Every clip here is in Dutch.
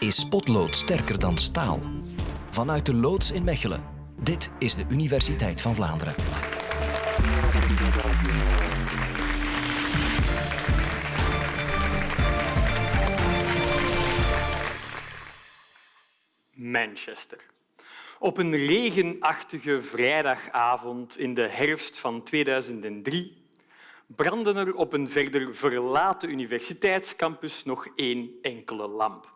Is potlood sterker dan staal? Vanuit de loods in Mechelen. Dit is de Universiteit van Vlaanderen. Manchester. Op een regenachtige vrijdagavond in de herfst van 2003 brandde er op een verder verlaten universiteitscampus nog één enkele lamp.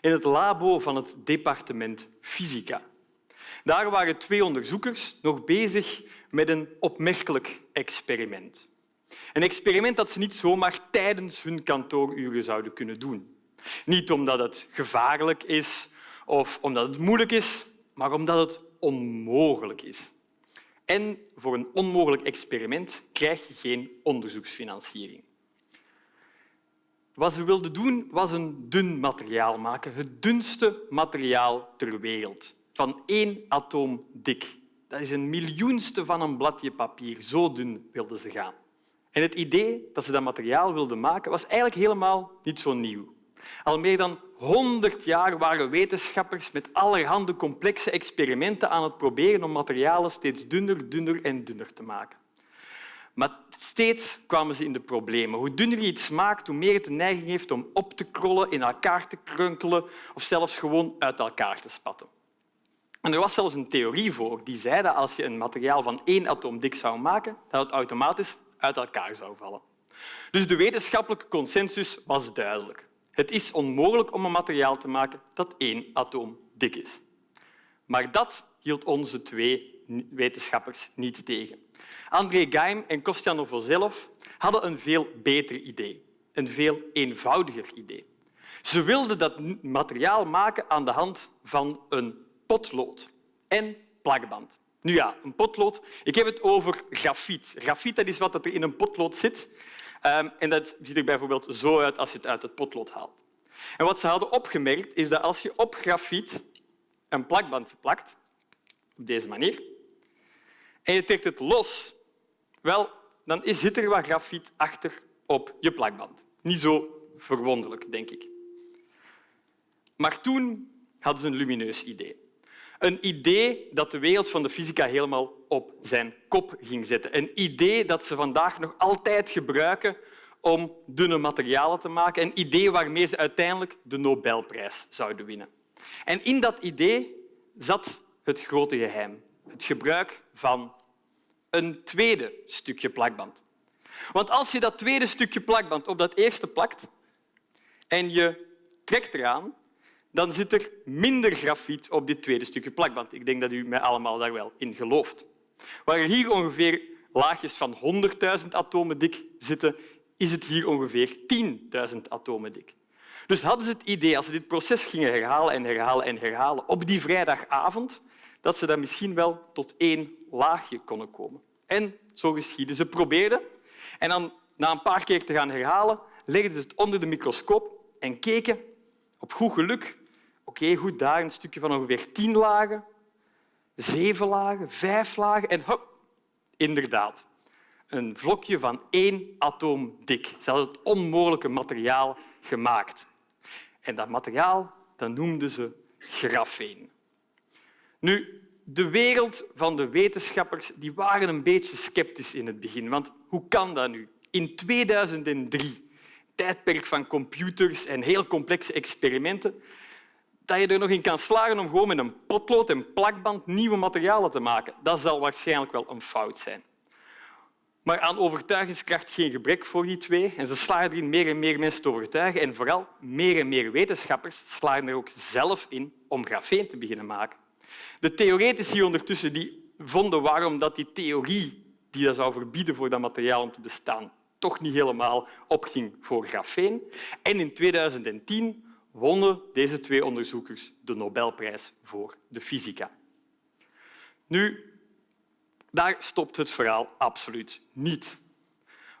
In het labo van het departement Fysica. Daar waren twee onderzoekers nog bezig met een opmerkelijk experiment. Een experiment dat ze niet zomaar tijdens hun kantooruren zouden kunnen doen. Niet omdat het gevaarlijk is of omdat het moeilijk is, maar omdat het onmogelijk is. En voor een onmogelijk experiment krijg je geen onderzoeksfinanciering. Wat ze wilden doen was een dun materiaal maken, het dunste materiaal ter wereld, van één atoom dik. Dat is een miljoenste van een bladje papier. Zo dun wilden ze gaan. En het idee dat ze dat materiaal wilden maken was eigenlijk helemaal niet zo nieuw. Al meer dan 100 jaar waren wetenschappers met allerhande complexe experimenten aan het proberen om materialen steeds dunner, dunner en dunner te maken. Maar steeds kwamen ze in de problemen. Hoe dunner iets maakt, hoe meer het de neiging heeft om op te krollen, in elkaar te krunkelen of zelfs gewoon uit elkaar te spatten. En er was zelfs een theorie voor die zei dat als je een materiaal van één atoom dik zou maken, dat het automatisch uit elkaar zou vallen. Dus de wetenschappelijke consensus was duidelijk. Het is onmogelijk om een materiaal te maken dat één atoom dik is. Maar dat hield onze twee wetenschappers niet tegen. André Geim en Kostja Novoselov hadden een veel beter idee, een veel eenvoudiger idee. Ze wilden dat materiaal maken aan de hand van een potlood en plakband. Nu ja, een potlood. Ik heb het over grafiet. Grafiet dat is wat er in een potlood zit. Ehm, en dat ziet er bijvoorbeeld zo uit als je het uit het potlood haalt. En wat ze hadden opgemerkt is dat als je op grafiet een plakbandje plakt, op deze manier, en je trekt het los, wel, dan zit er wat grafiet achter op je plakband. Niet zo verwonderlijk, denk ik. Maar toen hadden ze een lumineus idee. Een idee dat de wereld van de fysica helemaal op zijn kop ging zetten. Een idee dat ze vandaag nog altijd gebruiken om dunne materialen te maken. Een idee waarmee ze uiteindelijk de Nobelprijs zouden winnen. En in dat idee zat het grote geheim. Het gebruik van een tweede stukje plakband. Want als je dat tweede stukje plakband op dat eerste plakt en je trekt eraan, dan zit er minder grafiet op dit tweede stukje plakband. Ik denk dat u mij allemaal daar wel in gelooft. Waar hier ongeveer laagjes van 100.000 atomen dik zitten, is het hier ongeveer 10.000 atomen dik. Dus hadden ze het idee, als ze dit proces gingen herhalen en herhalen en herhalen op die vrijdagavond, dat ze dan misschien wel tot één laagje konden komen. En zo geschiedde. Ze probeerden en dan, na een paar keer te gaan herhalen, legden ze het onder de microscoop en keken op goed geluk. Oké, goed, daar een stukje van ongeveer tien lagen, zeven lagen, vijf lagen en hop, inderdaad. Een vlokje van één atoom dik. Ze hadden het onmogelijke materiaal gemaakt. En dat materiaal dat noemden ze grafeen. Nu, de wereld van de wetenschappers die waren een beetje sceptisch in het begin. Want hoe kan dat nu? In 2003, tijdperk van computers en heel complexe experimenten, dat je er nog in kan slagen om gewoon met een potlood en plakband nieuwe materialen te maken. Dat zal waarschijnlijk wel een fout zijn. Maar aan overtuigingskracht geen gebrek voor die twee. En ze slagen erin meer en meer mensen te overtuigen. En vooral meer en meer wetenschappers slagen er ook zelf in om grafeen te beginnen maken. De theoretici ondertussen die vonden waarom dat die theorie die dat zou verbieden voor dat materiaal om te bestaan toch niet helemaal opging voor grafeen. En in 2010 wonnen deze twee onderzoekers de Nobelprijs voor de fysica. Nu, daar stopt het verhaal absoluut niet.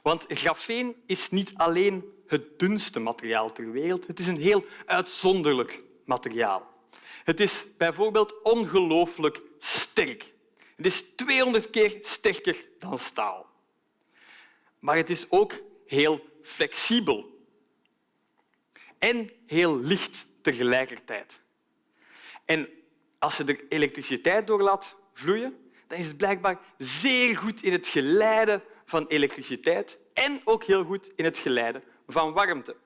Want grafeen is niet alleen het dunste materiaal ter wereld, het is een heel uitzonderlijk materiaal. Het is bijvoorbeeld ongelooflijk sterk. Het is 200 keer sterker dan staal. Maar het is ook heel flexibel en heel licht tegelijkertijd. En als je er elektriciteit door laat vloeien, dan is het blijkbaar zeer goed in het geleiden van elektriciteit en ook heel goed in het geleiden van warmte.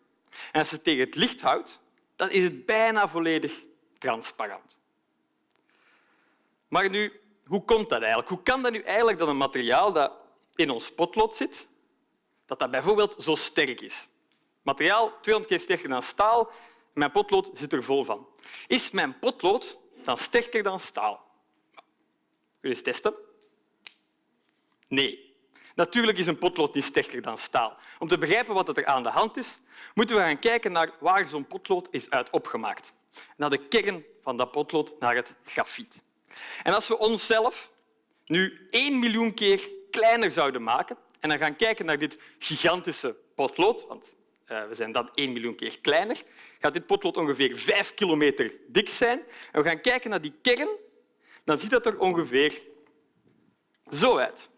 En als je het tegen het licht houdt, dan is het bijna volledig transparant. Maar nu, hoe komt dat eigenlijk? Hoe kan dat nu eigenlijk dat een materiaal dat in ons potlood zit, dat dat bijvoorbeeld zo sterk is? Materiaal 200 keer sterker dan staal. Mijn potlood zit er vol van. Is mijn potlood dan sterker dan staal? Wil eens testen? Nee. Natuurlijk is een potlood niet sterker dan staal. Om te begrijpen wat er aan de hand is, moeten we gaan kijken naar waar zo'n potlood is uit opgemaakt. Naar de kern van dat potlood, naar het grafiet. En als we onszelf nu één miljoen keer kleiner zouden maken en dan gaan kijken naar dit gigantische potlood, want uh, we zijn dan één miljoen keer kleiner, gaat dit potlood ongeveer vijf kilometer dik zijn. En we gaan kijken naar die kern, dan ziet dat er ongeveer zo uit.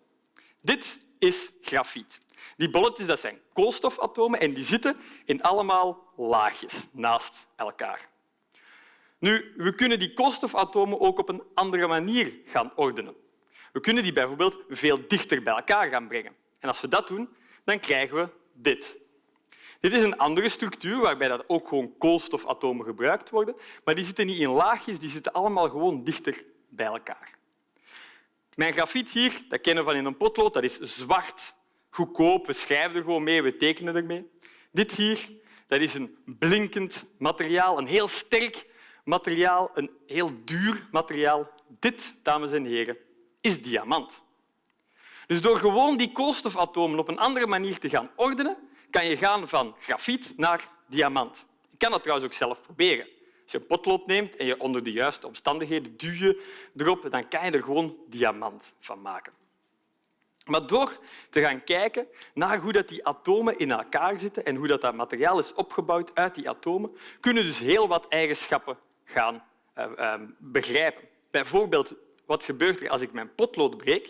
Dit is grafiet. Die bolletjes dat zijn koolstofatomen en die zitten in allemaal laagjes naast elkaar. Nu, we kunnen die koolstofatomen ook op een andere manier gaan ordenen. We kunnen die bijvoorbeeld veel dichter bij elkaar gaan brengen. En als we dat doen, dan krijgen we dit. Dit is een andere structuur waarbij dat ook gewoon koolstofatomen gebruikt worden, maar die zitten niet in laagjes, die zitten allemaal gewoon dichter bij elkaar. Mijn grafiet hier, dat kennen we van in een potlood, dat is zwart, goedkoop. We schrijven er gewoon mee, we tekenen ermee. Dit hier, dat is een blinkend materiaal, een heel sterk materiaal, een heel duur materiaal. Dit, dames en heren, is diamant. Dus door gewoon die koolstofatomen op een andere manier te gaan ordenen, kan je gaan van grafiet naar diamant. Je kan dat trouwens ook zelf proberen. Als je een potlood neemt en je onder de juiste omstandigheden duw erop, dan kan je er gewoon diamant van maken. Maar door te gaan kijken naar hoe dat die atomen in elkaar zitten en hoe dat, dat materiaal is opgebouwd uit die atomen, kunnen dus heel wat eigenschappen gaan uh, uh, begrijpen. Bijvoorbeeld, wat gebeurt er als ik mijn potlood breek?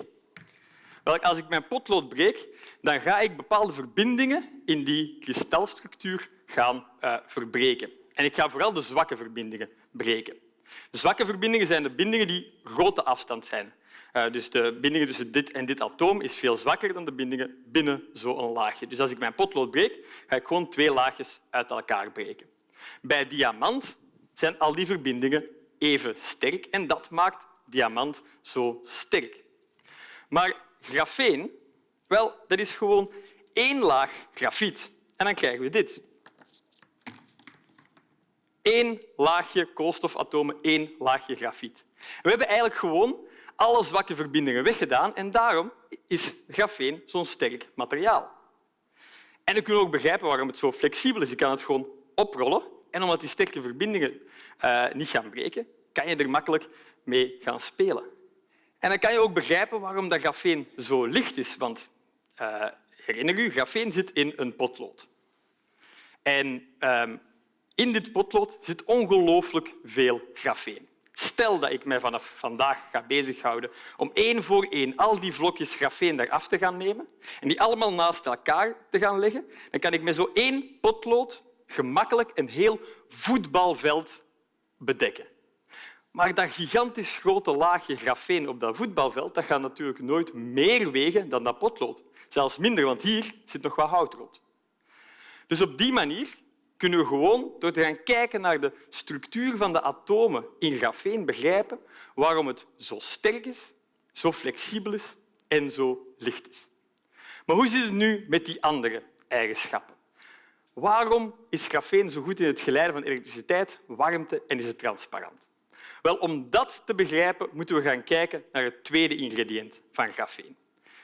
Wel, als ik mijn potlood breek, dan ga ik bepaalde verbindingen in die kristalstructuur gaan uh, verbreken. En ik ga vooral de zwakke verbindingen breken. De zwakke verbindingen zijn de bindingen die grote afstand zijn. Uh, dus de bindingen tussen dit en dit atoom is veel zwakker dan de bindingen binnen zo'n laagje. Dus als ik mijn potlood breek, ga ik gewoon twee laagjes uit elkaar breken. Bij diamant zijn al die verbindingen even sterk en dat maakt diamant zo sterk. Maar grafeen, wel, dat is gewoon één laag grafiet. En dan krijgen we dit. Eén laagje koolstofatomen, één laagje grafiet. We hebben eigenlijk gewoon alle zwakke verbindingen weggedaan en daarom is grafeen zo'n sterk materiaal. En we kunnen ook begrijpen waarom het zo flexibel is. Je kan het gewoon oprollen en omdat die sterke verbindingen uh, niet gaan breken, kan je er makkelijk mee gaan spelen. En dan kan je ook begrijpen waarom dat grafeen zo licht is. Want uh, herinner u, grafeen zit in een potlood. En um, in dit potlood zit ongelooflijk veel grafeen. Stel dat ik mij vanaf vandaag ga bezighouden om één voor één al die vlokjes grafeen eraf te gaan nemen en die allemaal naast elkaar te gaan leggen, dan kan ik met zo één potlood gemakkelijk een heel voetbalveld bedekken. Maar dat gigantisch grote laagje grafeen op dat voetbalveld dat gaat natuurlijk nooit meer wegen dan dat potlood. Zelfs minder, want hier zit nog wat hout rond. Dus op die manier kunnen we gewoon door te gaan kijken naar de structuur van de atomen in grafeen begrijpen waarom het zo sterk is, zo flexibel is en zo licht is. Maar hoe zit het nu met die andere eigenschappen? Waarom is grafeen zo goed in het geleiden van elektriciteit, warmte en is het transparant? Wel, om dat te begrijpen moeten we gaan kijken naar het tweede ingrediënt van grafeen.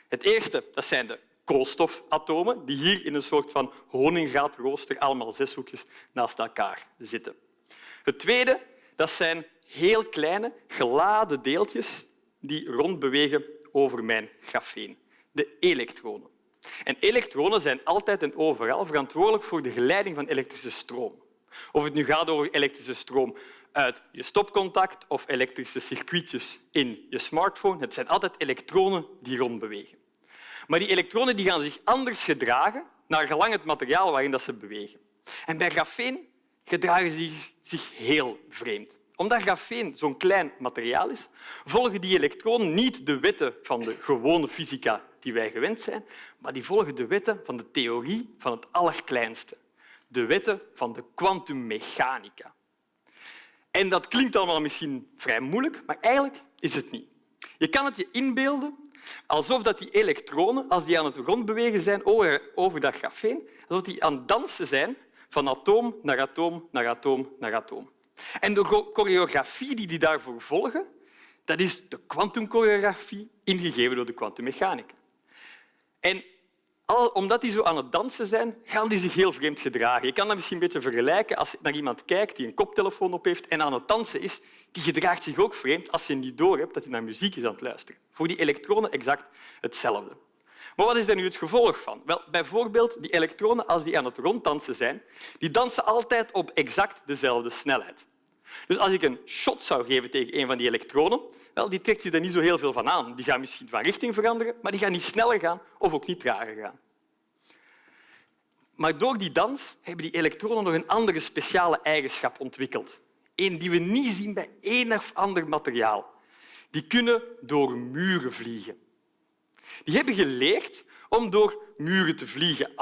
Het eerste dat zijn de koolstofatomen die hier in een soort van honingraadraooster allemaal zes hoekjes naast elkaar zitten. Het tweede dat zijn heel kleine geladen deeltjes die rondbewegen over mijn grafeen, de elektronen. En elektronen zijn altijd en overal verantwoordelijk voor de geleiding van elektrische stroom. Of het nu gaat over elektrische stroom uit je stopcontact of elektrische circuitjes in je smartphone, het zijn altijd elektronen die rondbewegen. Maar die elektronen die gaan zich anders gedragen naar gelang het materiaal waarin dat ze bewegen. En bij grafeen gedragen ze zich heel vreemd. Omdat grafeen zo'n klein materiaal is, volgen die elektronen niet de wetten van de gewone fysica die wij gewend zijn, maar die volgen de wetten van de theorie van het allerkleinste, de wetten van de kwantummechanica. En dat klinkt allemaal misschien vrij moeilijk, maar eigenlijk is het niet. Je kan het je inbeelden alsof dat die elektronen, als die aan het rondbewegen zijn over dat grafeen, alsof die aan het dansen zijn van atoom naar atoom naar atoom naar atoom. En de choreografie die die daarvoor volgen, dat is de kwantumchoreografie ingegeven door de kwantummechanica. En omdat die zo aan het dansen zijn, gaan die zich heel vreemd gedragen. Je kan dat misschien een beetje vergelijken als je naar iemand kijkt die een koptelefoon op heeft en aan het dansen is. Die gedraagt zich ook vreemd als je niet doorhebt dat hij naar muziek is aan het luisteren. Voor die elektronen exact hetzelfde. Maar wat is daar nu het gevolg van? Wel, bijvoorbeeld die elektronen, als die aan het ronddansen zijn, die dansen altijd op exact dezelfde snelheid. Dus als ik een shot zou geven tegen een van die elektronen, wel, die trekt zich er niet zo heel veel van aan. Die gaan misschien van richting veranderen, maar die gaan niet sneller gaan of ook niet trager gaan. Maar door die dans hebben die elektronen nog een andere speciale eigenschap ontwikkeld. Een die we niet zien bij één of ander materiaal. Die kunnen door muren vliegen. Die hebben geleerd om door muren te vliegen.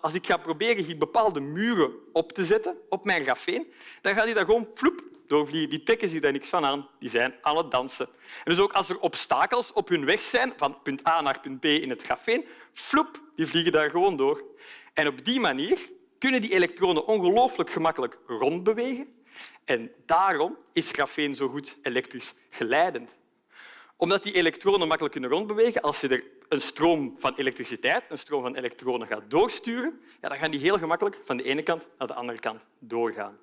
Als ik ga proberen hier bepaalde muren op te zetten op mijn grafeen, dan gaan die daar gewoon floep doorvliegen. Die trekken zich daar niks van aan. Die zijn aan het dansen. En dus ook als er obstakels op hun weg zijn, van punt A naar punt B in het grafeen, floep, die vliegen daar gewoon door. En op die manier kunnen die elektronen ongelooflijk gemakkelijk rondbewegen. En daarom is grafeen zo goed elektrisch geleidend omdat die elektronen makkelijk kunnen rondbewegen, als je er een stroom van elektriciteit, een stroom van elektronen gaat doorsturen, ja, dan gaan die heel gemakkelijk van de ene kant naar de andere kant doorgaan.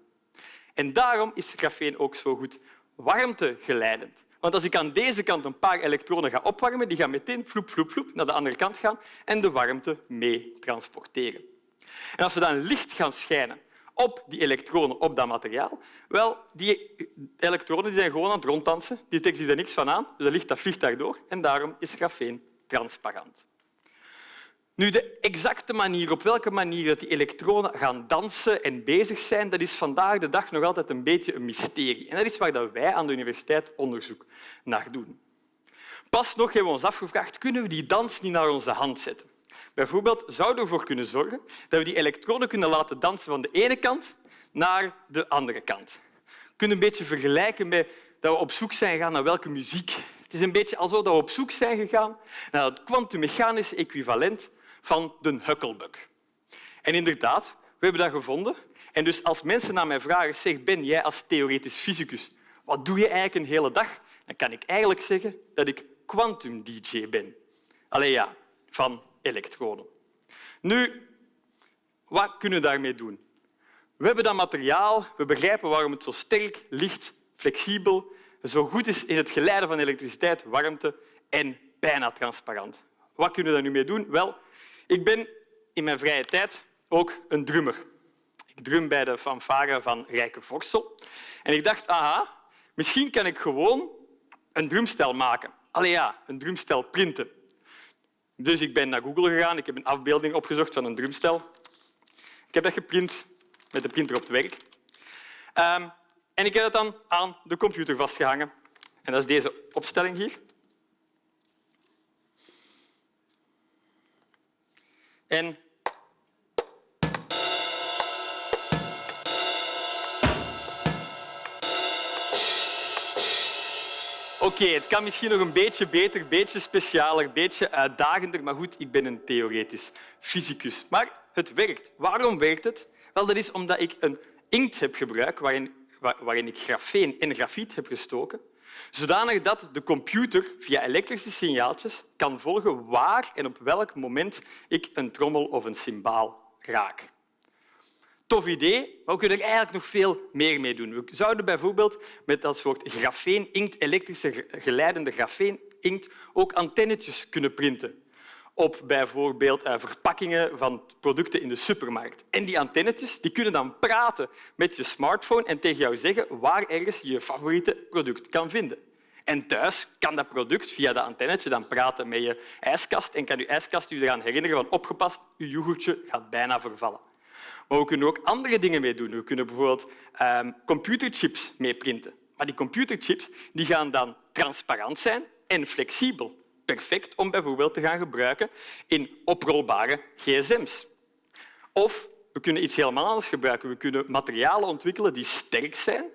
En daarom is grafeen ook zo goed warmtegeleidend. Want als ik aan deze kant een paar elektronen ga opwarmen, die gaan meteen vloep, vloep, vloep naar de andere kant gaan en de warmte mee transporteren. En als we dan licht gaan schijnen op die elektronen op dat materiaal? Wel, die elektronen die zijn gewoon aan het ronddansen. Die trekken zich er niks van aan, dus dat licht dat vliegt daardoor. En daarom is grafeen transparant. Nu, de exacte manier, op welke manier dat die elektronen gaan dansen en bezig zijn, dat is vandaag de dag nog altijd een beetje een mysterie. En dat is waar wij aan de universiteit onderzoek naar doen. Pas nog hebben we ons afgevraagd, kunnen we die dans niet naar onze hand zetten? Bijvoorbeeld zouden we ervoor kunnen zorgen dat we die elektronen kunnen laten dansen van de ene kant naar de andere kant. We kunnen een beetje vergelijken met dat we op zoek zijn gegaan naar welke muziek. Het is een beetje alsof we op zoek zijn gegaan naar het kwantummechanische equivalent van de Huckelbug. En inderdaad, we hebben dat gevonden. En dus als mensen naar mij vragen, zeg Ben, jij als theoretisch fysicus, wat doe je eigenlijk een hele dag? Dan kan ik eigenlijk zeggen dat ik quantum-dj ben. Allee ja, van elektronen. Nu, wat kunnen we daarmee doen? We hebben dat materiaal, we begrijpen waarom het zo sterk, licht, flexibel, zo goed is in het geleiden van elektriciteit, warmte en bijna transparant. Wat kunnen we daar nu mee doen? Wel, ik ben in mijn vrije tijd ook een drummer. Ik drum bij de fanfare van Rijke Vorsel. En ik dacht, aha, misschien kan ik gewoon een drumstel maken. Allee ja, een drumstel printen. Dus ik ben naar Google gegaan. Ik heb een afbeelding opgezocht van een drumstel. Ik heb dat geprint met de printer op het werk. Um, en ik heb het dan aan de computer vastgehangen. En dat is deze opstelling hier. En Oké, het kan misschien nog een beetje beter, een beetje specialer, beetje uitdagender, maar goed, ik ben een theoretisch fysicus. Maar het werkt. Waarom werkt het? Wel, dat is omdat ik een inkt heb gebruikt waarin, waarin ik grafeen en grafiet heb gestoken, zodanig dat de computer via elektrische signaaltjes kan volgen waar en op welk moment ik een trommel of een cymbaal raak. Tof idee, maar we kunnen er eigenlijk nog veel meer mee doen. We zouden bijvoorbeeld met dat soort grafeen-inkt, elektrische geleidende grafeen-inkt, ook antennetjes kunnen printen op bijvoorbeeld eh, verpakkingen van producten in de supermarkt. En die antennetjes die kunnen dan praten met je smartphone en tegen jou zeggen waar ergens je je favoriete product kan vinden. En thuis kan dat product via dat antennetje dan praten met je ijskast en kan je ijskast je eraan herinneren van opgepast, je yoghurtje gaat bijna vervallen. Maar we kunnen ook andere dingen mee doen. We kunnen bijvoorbeeld um, computerchips mee printen. Maar die computerchips die gaan dan transparant zijn en flexibel. Perfect om bijvoorbeeld te gaan gebruiken in oprolbare gsm's. Of we kunnen iets helemaal anders gebruiken. We kunnen materialen ontwikkelen die sterk zijn.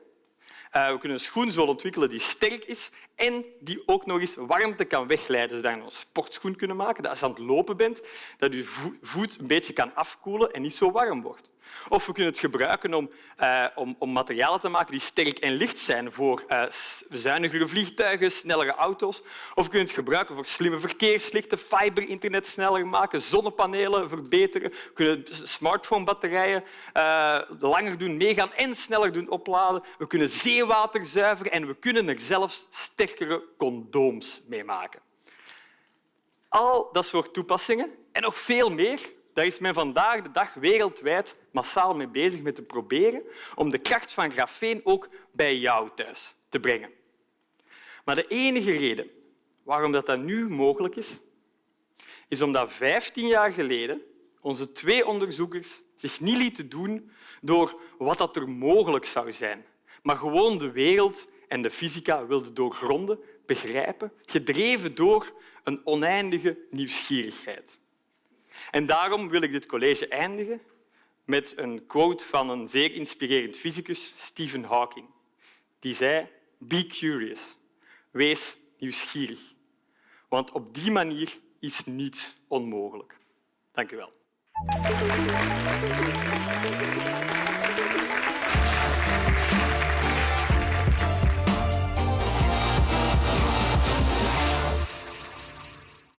Uh, we kunnen een schoenzool ontwikkelen die sterk is en die ook nog eens warmte kan wegleiden. Zodat je een sportschoen kunnen maken, dat als je aan het lopen bent, dat je voet een beetje kan afkoelen en niet zo warm wordt. Of we kunnen het gebruiken om, uh, om, om materialen te maken die sterk en licht zijn voor uh, zuinigere vliegtuigen, snellere auto's. Of we kunnen het gebruiken voor slimme verkeerslichten, fiberinternet sneller maken, zonnepanelen verbeteren. We kunnen smartphonebatterijen uh, langer doen meegaan en sneller doen opladen. We kunnen zeewater zuiveren en we kunnen er zelfs sterkere condooms mee maken. Al dat soort toepassingen en nog veel meer daar is men vandaag de dag wereldwijd massaal mee bezig met te proberen om de kracht van grafeen ook bij jou thuis te brengen. Maar de enige reden waarom dat, nu mogelijk is, is omdat 15 jaar geleden onze twee onderzoekers zich niet lieten doen door wat dat er mogelijk zou zijn, maar gewoon de wereld en de fysica wilden doorgronden, begrijpen, gedreven door een oneindige nieuwsgierigheid. En daarom wil ik dit college eindigen met een quote van een zeer inspirerend fysicus, Stephen Hawking. Die zei, be curious, wees nieuwsgierig. Want op die manier is niets onmogelijk. Dank u wel.